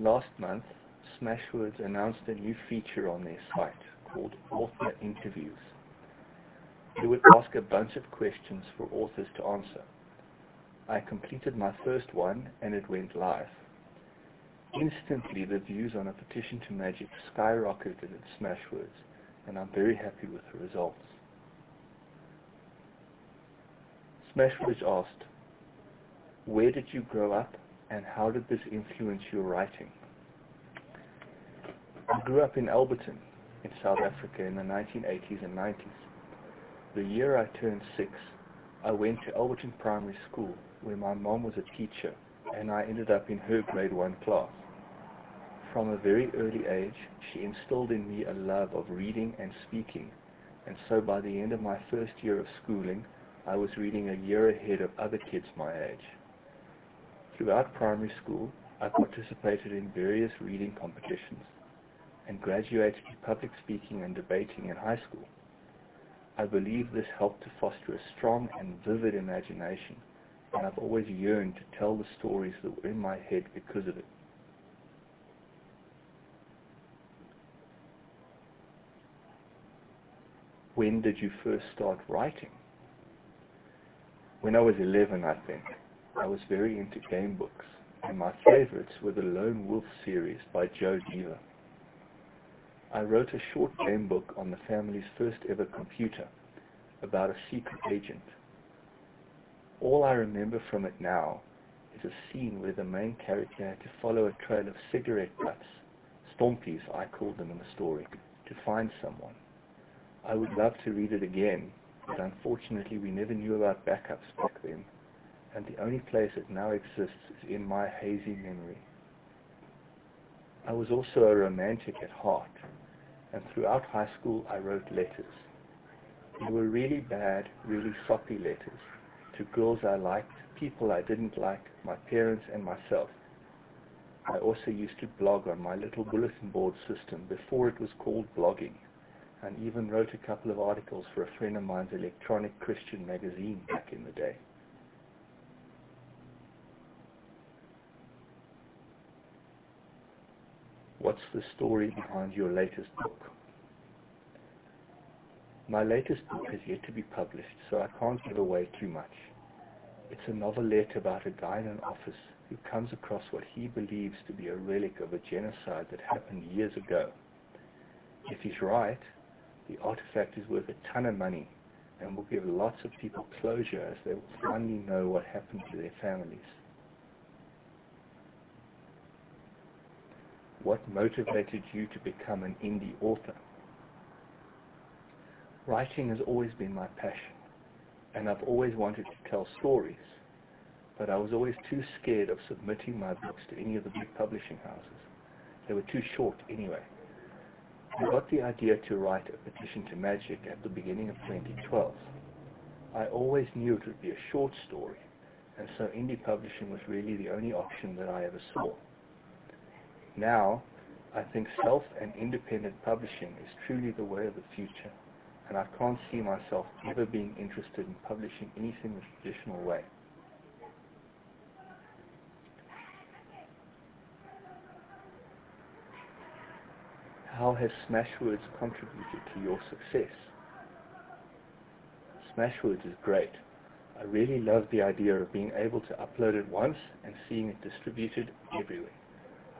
Last month, Smashwords announced a new feature on their site called Author Interviews. They would ask a bunch of questions for authors to answer. I completed my first one and it went live. Instantly, the views on a petition to Magic skyrocketed at Smashwords, and I'm very happy with the results. Smashwords asked, where did you grow up and how did this influence your writing? I grew up in Alberton, in South Africa in the 1980s and 90s. The year I turned six, I went to Alberton Primary School, where my mom was a teacher, and I ended up in her grade one class. From a very early age, she instilled in me a love of reading and speaking, and so by the end of my first year of schooling, I was reading a year ahead of other kids my age. Throughout primary school, I participated in various reading competitions and graduated to public speaking and debating in high school. I believe this helped to foster a strong and vivid imagination, and I've always yearned to tell the stories that were in my head because of it. When did you first start writing? When I was 11, I think. I was very into game books, and my favorites were the Lone Wolf series by Joe Dever. I wrote a short game book on the family's first ever computer about a secret agent. All I remember from it now is a scene where the main character had to follow a trail of cigarette butts, stompies I called them in the story, to find someone. I would love to read it again, but unfortunately we never knew about backups back then and the only place it now exists is in my hazy memory. I was also a romantic at heart, and throughout high school I wrote letters. They were really bad, really soppy letters to girls I liked, people I didn't like, my parents and myself. I also used to blog on my little bulletin board system before it was called blogging, and even wrote a couple of articles for a friend of mine's electronic Christian magazine back in the day. What's the story behind your latest book? My latest book has yet to be published, so I can't give away too much. It's a novelette about a guy in an office who comes across what he believes to be a relic of a genocide that happened years ago. If he's right, the artifact is worth a ton of money and will give lots of people closure as they will finally know what happened to their families. What motivated you to become an indie author? Writing has always been my passion, and I've always wanted to tell stories, but I was always too scared of submitting my books to any of the big publishing houses. They were too short anyway. I got the idea to write a petition to Magic at the beginning of 2012. I always knew it would be a short story, and so indie publishing was really the only option that I ever saw. Now, I think self and independent publishing is truly the way of the future, and I can't see myself ever being interested in publishing anything the traditional way. How has Smashwords contributed to your success? Smashwords is great. I really love the idea of being able to upload it once and seeing it distributed everywhere.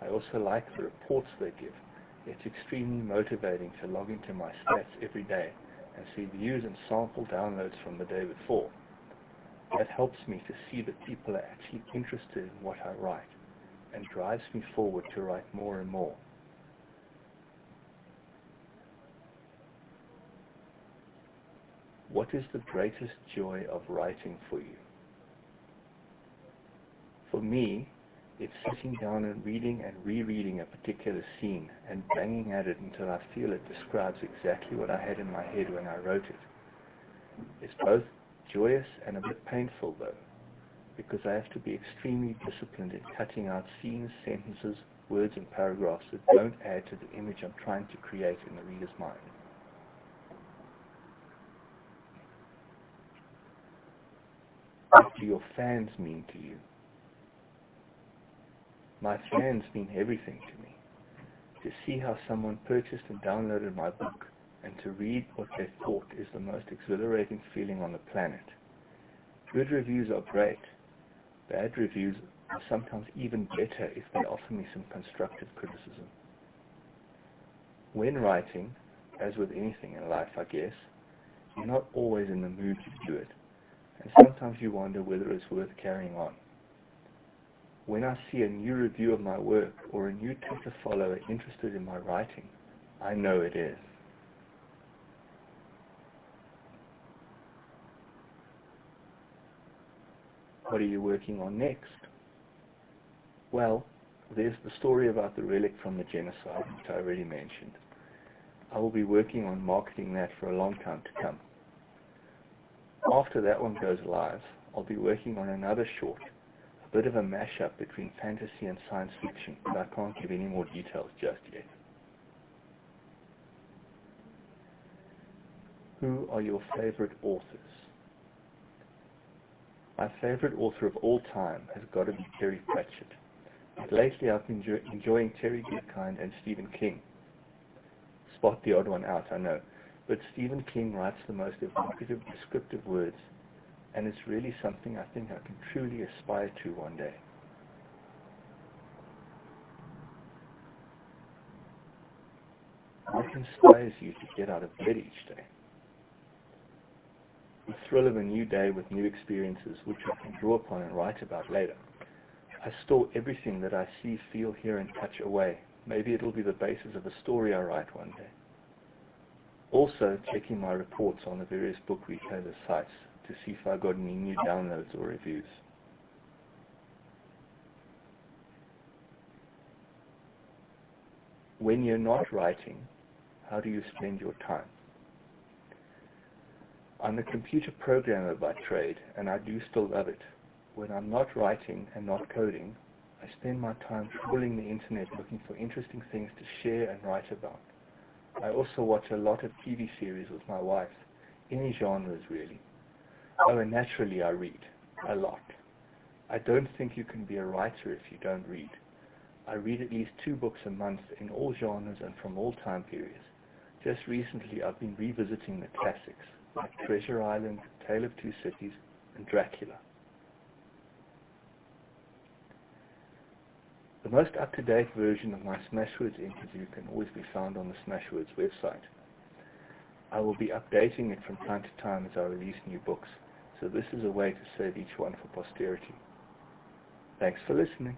I also like the reports they give. It's extremely motivating to log into my stats every day and see views and sample downloads from the day before. That helps me to see that people are actually interested in what I write and drives me forward to write more and more. What is the greatest joy of writing for you? For me, it's sitting down and reading and rereading a particular scene and banging at it until I feel it describes exactly what I had in my head when I wrote it. It's both joyous and a bit painful though, because I have to be extremely disciplined in cutting out scenes, sentences, words and paragraphs that don't add to the image I'm trying to create in the reader's mind. What do your fans mean to you? My fans mean everything to me. To see how someone purchased and downloaded my book and to read what they thought is the most exhilarating feeling on the planet. Good reviews are great. Bad reviews are sometimes even better if they offer me some constructive criticism. When writing, as with anything in life, I guess, you're not always in the mood to do it, and sometimes you wonder whether it's worth carrying on. When I see a new review of my work or a new Twitter follower interested in my writing, I know it is. What are you working on next? Well, there's the story about the relic from the genocide, which I already mentioned. I will be working on marketing that for a long time to come. After that one goes live, I'll be working on another short, bit of a mashup between fantasy and science fiction, but I can't give any more details just yet. Who are your favorite authors? My favorite author of all time has got to be Terry Pratchett. But lately I've been enjoying Terry Goodkind and Stephen King. Spot the odd one out, I know. But Stephen King writes the most evocative, descriptive words, and it's really something I think I can truly aspire to one day. What inspires you to get out of bed each day? The thrill of a new day with new experiences which I can draw upon and write about later. I store everything that I see, feel, hear, and touch away. Maybe it'll be the basis of a story I write one day. Also, checking my reports on the various book retailer sites to see if I got any new downloads or reviews. When you're not writing, how do you spend your time? I'm a computer programmer by trade, and I do still love it. When I'm not writing and not coding, I spend my time trawling the internet looking for interesting things to share and write about. I also watch a lot of TV series with my wife, any genres really. Oh, and naturally I read, a lot. I don't think you can be a writer if you don't read. I read at least two books a month in all genres and from all time periods. Just recently I've been revisiting the classics like Treasure Island, Tale of Two Cities, and Dracula. The most up-to-date version of my Smashwords interview can always be found on the Smashwords website. I will be updating it from time to time as I release new books, so this is a way to save each one for posterity. Thanks for listening.